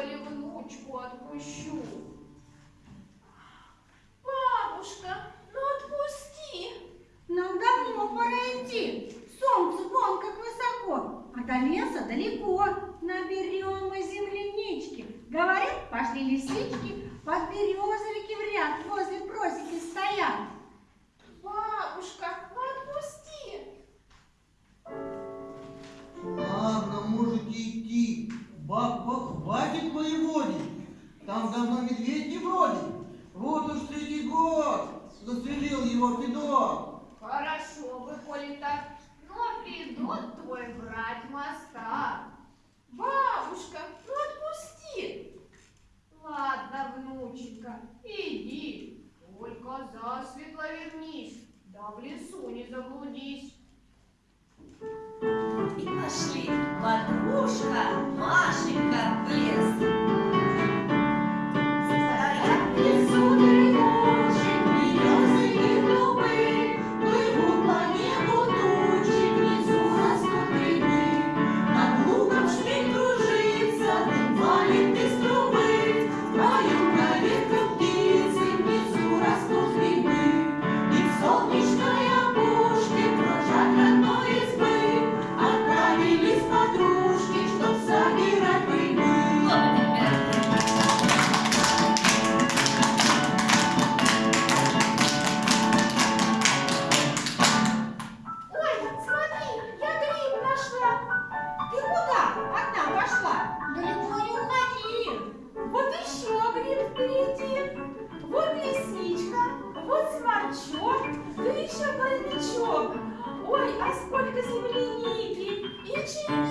коли внучку отпущу. Бабушка, ну отпусти. Нам давно пора идти. Солнце вон как высоко, а до леса далеко. Наберем мы землянички. Говорят, пошли лисички, под березовики Федот. Хорошо бы, коли так, но придут твой брать моста. Бабушка, ну отпусти. Ладно, внученька, иди, только засветло вернись, да в лесу не заблудись. И пошли подружка Машенька в лес. Ой, а сколько земляники, и черники,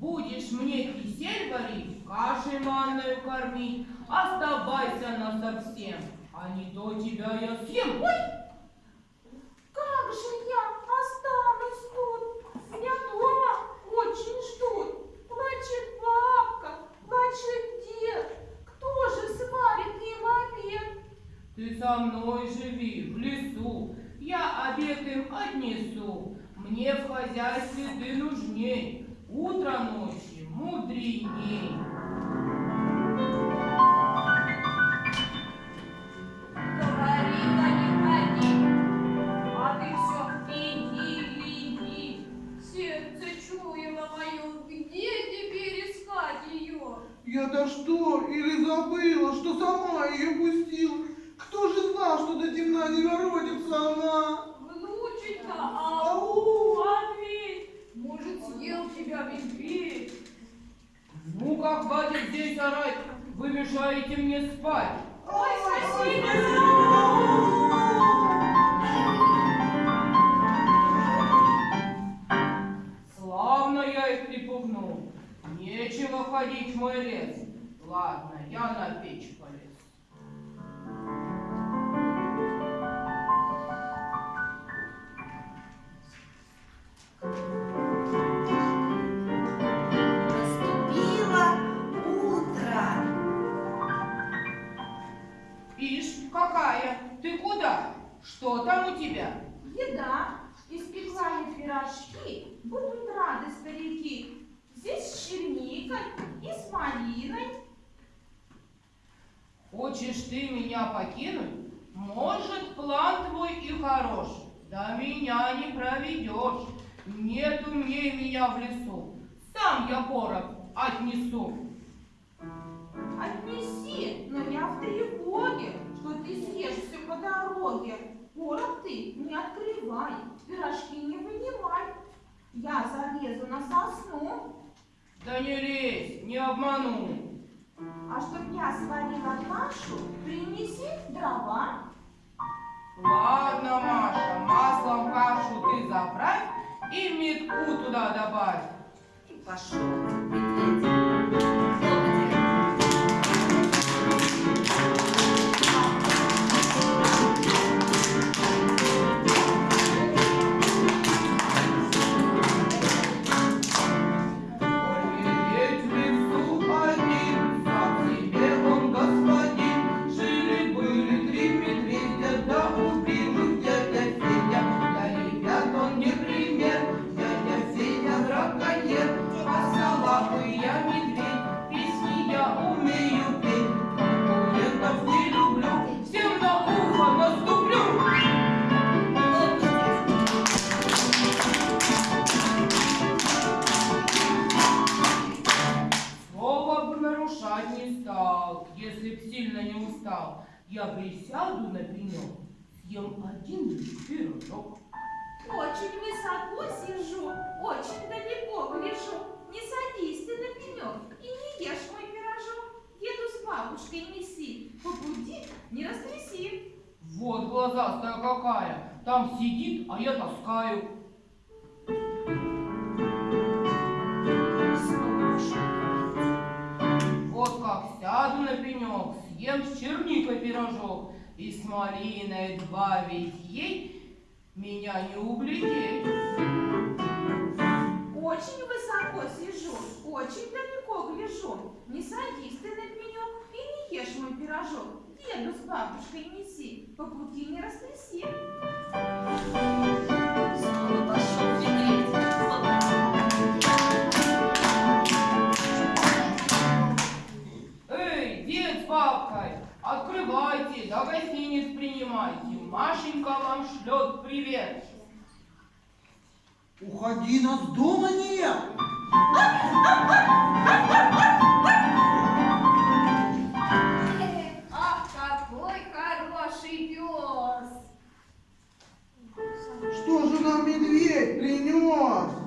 Будешь мне кисель варить, кашей манную кормить. Оставайся насовсем, а не то тебя я съем. Ой! Как же я останусь тут? Меня дома очень ждут. Плачет бабка, плачет дед. Кто же сварит им обед? Ты со мной живи в лесу, я обед им отнесу. Мне в хозяйстве ты нужней, утро ночи мудреней. орать, вы мешаете мне спать. Ой, спасибо! Славно я их припугнул. Нечего ходить в мой лес. Ладно, я на печь полез. Хочешь ты меня покинуть? Может, план твой и хорош, да меня не проведешь. Нет умнее меня в лесу, сам я порох отнесу. Отнеси, но я в тревоге, что ты съешь все по дороге. Порох ты не открывай, пирожки не вынимай. Я залезу на сосну, Да не лезь, не обману. А чтоб я сварила кашу, принеси дрова. Ладно, Маша, маслом кашу ты заправь и метку туда добавь. И пошел Я присяду на пенек, съем один лишь пирожок. Очень высоко сижу, очень далеко гляжу. Не садись ты на пенек и не ешь мой пирожок. Деду с бабушкой неси, по пути не растряси. Вот глазастая какая, там сидит, а я таскаю. Съем с черникой пирожок и с малиной добавить ей, меня не углядеть. Очень высоко сижу, очень далеко гляжу. Не садись ты на пенек и не ешь мой пирожок. Деду с бабушкой неси, по пути не растряси. Открывайте, да гостиниц принимайте. Машенька вам шлет привет. Уходи, нас дома нет. Ах, какой хороший пес! Что же нам медведь принес?